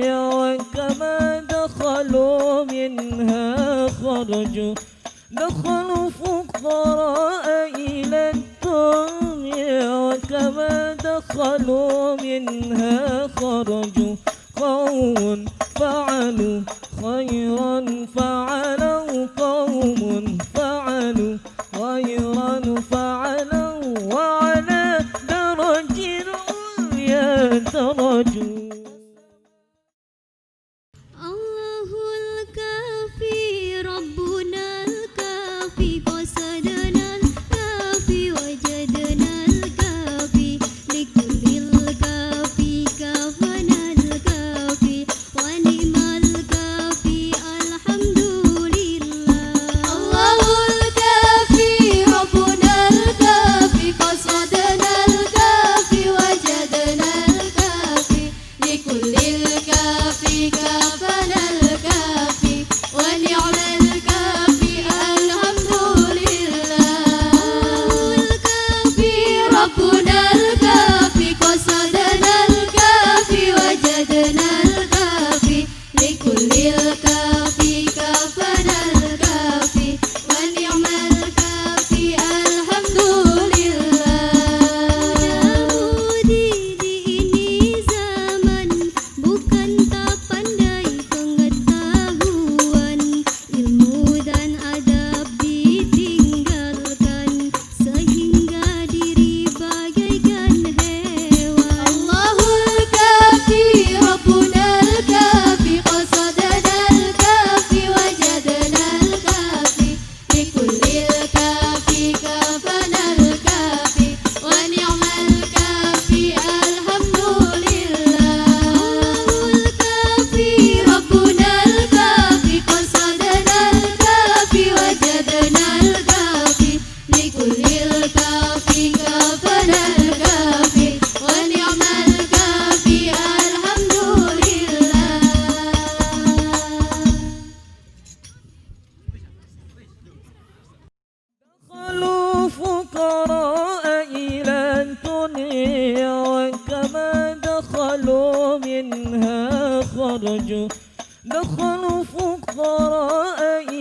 وكما دخلوا منها خرجوا. دخلوا فقراء إلى الدنيا وكما دخلوا منها خرجوا. قوم فعلوا خيرا فعلوا قوم فعلوا خيرا فعلوا. وعلى درج يترجون Sapana الفقراء إلى الدنيا وكما دخلوا منها خرجوا. دخلوا الفقراء